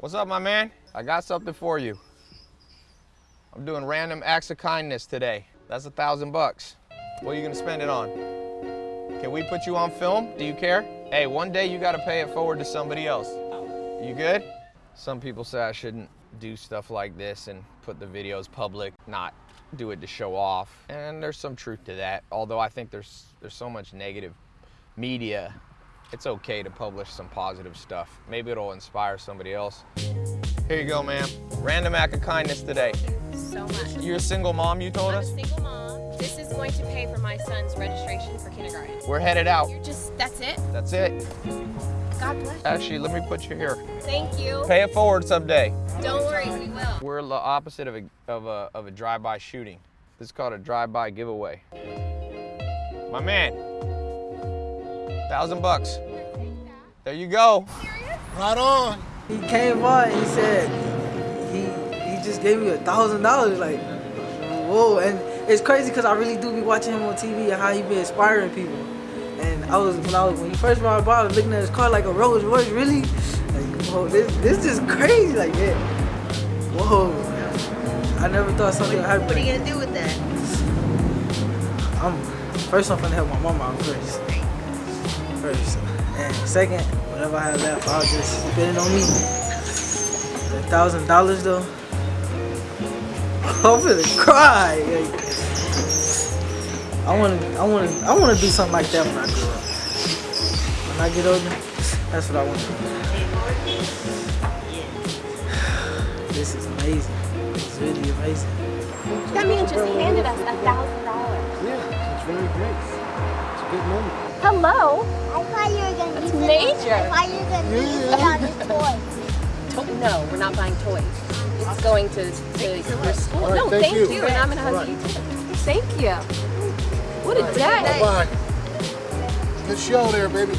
What's up, my man? I got something for you. I'm doing random acts of kindness today. That's a thousand bucks. What are you gonna spend it on? Can we put you on film? Do you care? Hey, one day you gotta pay it forward to somebody else. You good? Some people say I shouldn't do stuff like this and put the videos public, not do it to show off. And there's some truth to that. Although I think there's there's so much negative media, it's okay to publish some positive stuff. Maybe it'll inspire somebody else. Here you go, ma'am. Random act of kindness today. so much. You're a single mom, you told I'm a us? single mom. This is going to pay for my son's registration for kindergarten. We're headed out. You're just, that's it? That's it. God bless you. Actually, let me put you here. Thank you. Pay it forward someday. Don't worry, we will. We're the opposite of a, of a, of a drive-by shooting. This is called a drive-by giveaway. My man, thousand bucks. There you go. Right on. He came by and he said he he just gave me a thousand dollars. Like, whoa! And it's crazy because I really do be watching him on TV and how he be inspiring people. And I was when I was when he first brought by, I was looking at his car like a Rolls Royce. Really? Like, whoa! This this is crazy. Like, yeah. Whoa! I never thought something would happen. What are you gonna do with that? I'm first. I'm gonna help my mama out first. First, and second, whatever I have left, I'll just spend it on me. A thousand dollars though, I'm gonna cry. Like, I wanna, I wanna, I wanna do something like that when I grow up. When I get older, that's what I want to do. This is amazing. It's really amazing. That man just handed us a thousand dollars. Yeah, it's very great. It's a good moment. Hello. I thought you were gonna That's use it- major. I thought you were gonna use it on the toy. To- no, we're not buying toys. It's going to, to your school. All right, no, thank thank you. you. And I'm gonna All hug you too. Thank you. What a day. Bye. Good show there, baby.